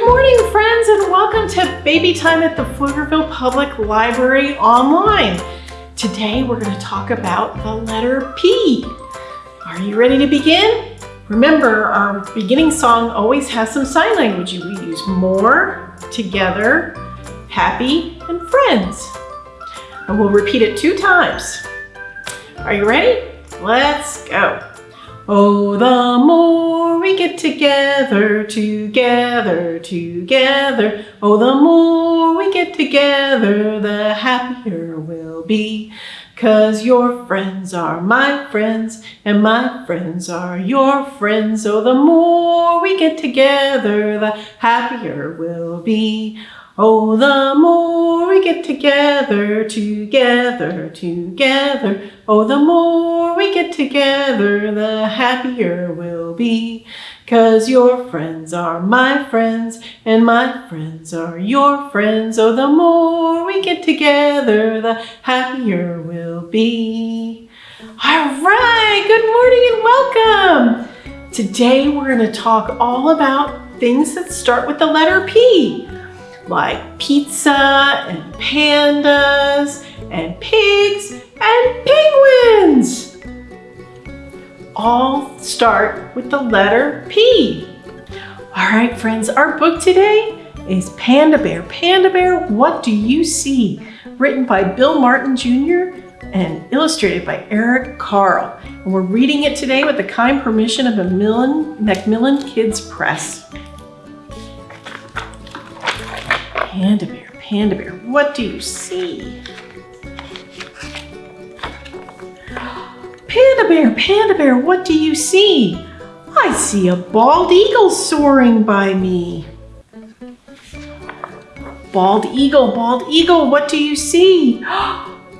Good morning, friends, and welcome to Baby Time at the Pflugerville Public Library online. Today, we're going to talk about the letter P. Are you ready to begin? Remember, our beginning song always has some sign language. We use more, together, happy, and friends. And we'll repeat it two times. Are you ready? Let's go. Oh, the more we get together, together, together. Oh, the more we get together, the happier we'll be. Cause your friends are my friends, and my friends are your friends. Oh, the more we get together, the happier we'll be. Oh, the more we get together, together, together. Oh, the more we get together, the happier we'll be. Cause your friends are my friends, and my friends are your friends. Oh, the more we get together, the happier we'll be. All right, good morning and welcome. Today we're going to talk all about things that start with the letter P like pizza and pandas and pigs and penguins. All start with the letter P. All right, friends, our book today is Panda Bear. Panda Bear, What Do You See? Written by Bill Martin Jr. and illustrated by Eric Carle. And we're reading it today with the kind permission of Macmillan, Macmillan Kids Press. Panda bear, panda bear, what do you see? Panda bear, panda bear, what do you see? I see a bald eagle soaring by me. Bald eagle, bald eagle, what do you see?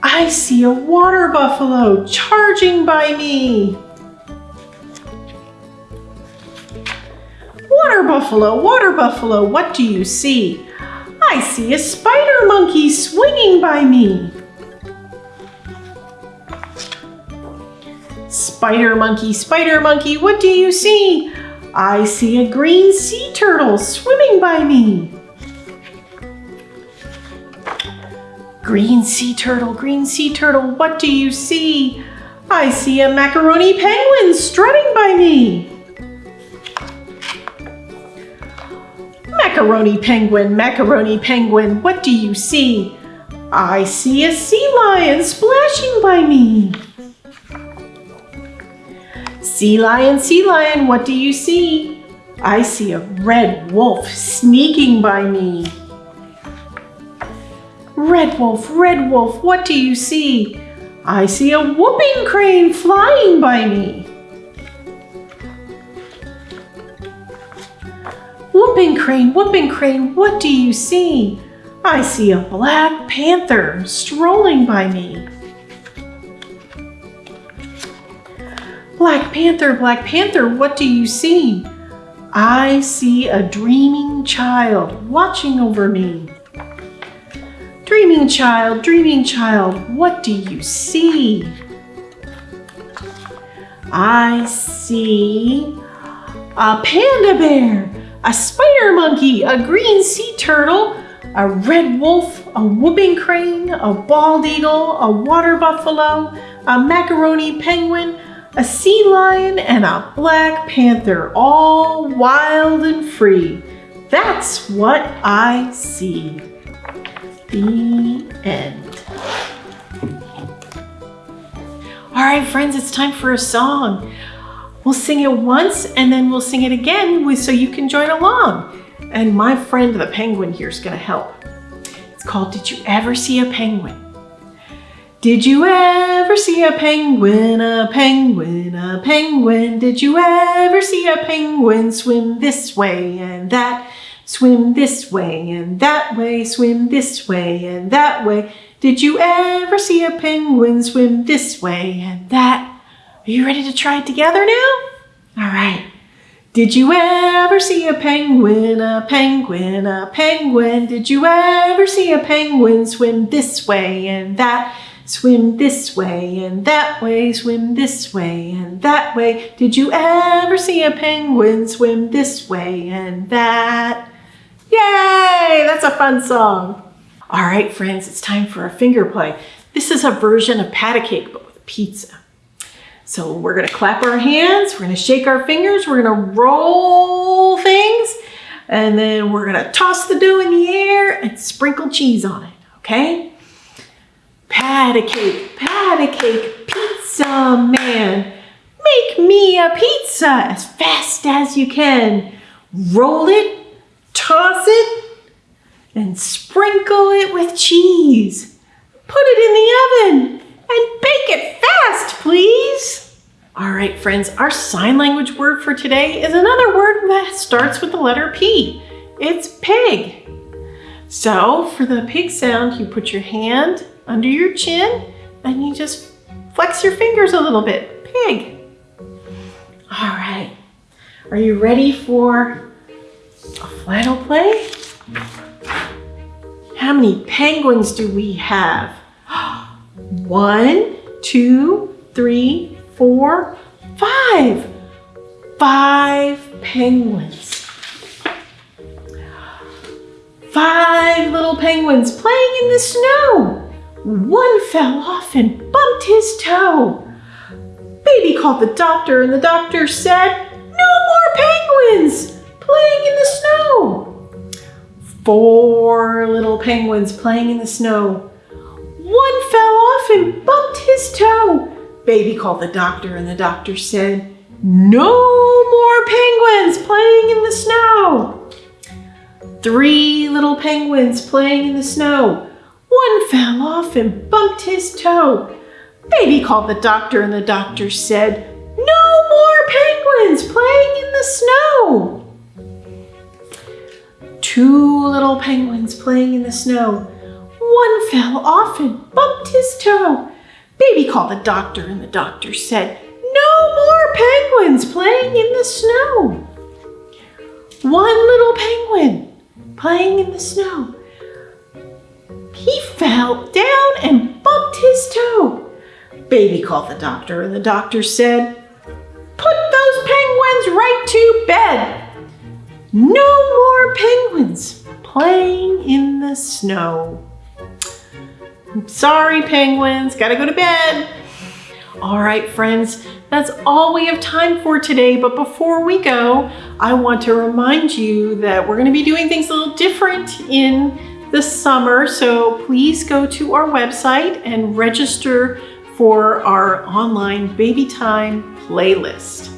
I see a water buffalo charging by me. Water buffalo, water buffalo, what do you see? I see a spider monkey swinging by me. Spider monkey, spider monkey, what do you see? I see a green sea turtle swimming by me. Green sea turtle, green sea turtle, what do you see? I see a macaroni penguin strutting by me. Macaroni penguin, macaroni penguin, what do you see? I see a sea lion splashing by me. Sea lion, sea lion, what do you see? I see a red wolf sneaking by me. Red wolf, red wolf, what do you see? I see a whooping crane flying by me. Whooping crane, whooping crane, what do you see? I see a black panther strolling by me. Black Panther, Black Panther, what do you see? I see a dreaming child watching over me. Dreaming child, dreaming child, what do you see? I see a panda bear a spider monkey, a green sea turtle, a red wolf, a whooping crane, a bald eagle, a water buffalo, a macaroni penguin, a sea lion, and a black panther, all wild and free. That's what I see. The end. All right, friends, it's time for a song. We'll sing it once and then we'll sing it again so you can join along. And my friend the penguin here is going to help. It's called Did You Ever See a Penguin? Did you ever see a penguin, a penguin, a penguin? Did you ever see a penguin swim this way and that? Swim this way and that way, swim this way and that way. Did you ever see a penguin swim this way and that? Are you ready to try it together now? All right. Did you ever see a penguin, a penguin, a penguin? Did you ever see a penguin swim this way and that? Swim this way and that way, swim this way and that way. Did you ever see a penguin swim this way and that? Yay! That's a fun song. All right, friends, it's time for a finger play. This is a version of pat a cake, but with pizza. So we're gonna clap our hands, we're gonna shake our fingers, we're gonna roll things, and then we're gonna toss the dough in the air and sprinkle cheese on it, okay? Pat a cake, pat a cake, pizza man. Make me a pizza as fast as you can. Roll it, toss it, and sprinkle it with cheese. Put it in the oven and bake it fast, please. All right, friends, our sign language word for today is another word that starts with the letter P. It's pig. So for the pig sound, you put your hand under your chin and you just flex your fingers a little bit. Pig. All right. Are you ready for a flannel play? How many penguins do we have? One, two, three, four, five. Five penguins. Five little penguins playing in the snow. One fell off and bumped his toe. Baby called the doctor and the doctor said, no more penguins playing in the snow. Four little penguins playing in the snow. And bumped his toe. Baby called the doctor and the doctor said, no more penguins playing in the snow. Three little penguins playing in the snow. One fell off and bumped his toe. Baby called the doctor and the doctor said, no more penguins playing in the snow. Two little penguins playing in the snow. One fell off and bumped his toe. Baby called the doctor and the doctor said, no more penguins playing in the snow. One little penguin playing in the snow. He fell down and bumped his toe. Baby called the doctor and the doctor said, put those penguins right to bed. No more penguins playing in the snow. Sorry, penguins, gotta go to bed. All right, friends, that's all we have time for today. But before we go, I want to remind you that we're gonna be doing things a little different in the summer. So please go to our website and register for our online baby time playlist.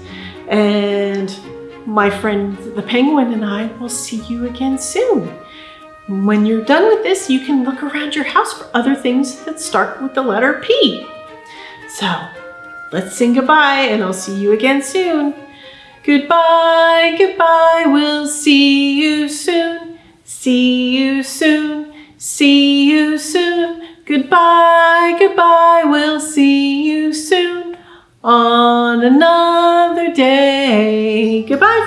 And my friend the penguin and I will see you again soon. When you're done with this, you can look around your house for other things that start with the letter P. So let's sing goodbye and I'll see you again soon. Goodbye, goodbye, we'll see you soon. See you soon, see you soon. Goodbye, goodbye, we'll see you soon on another day. Goodbye,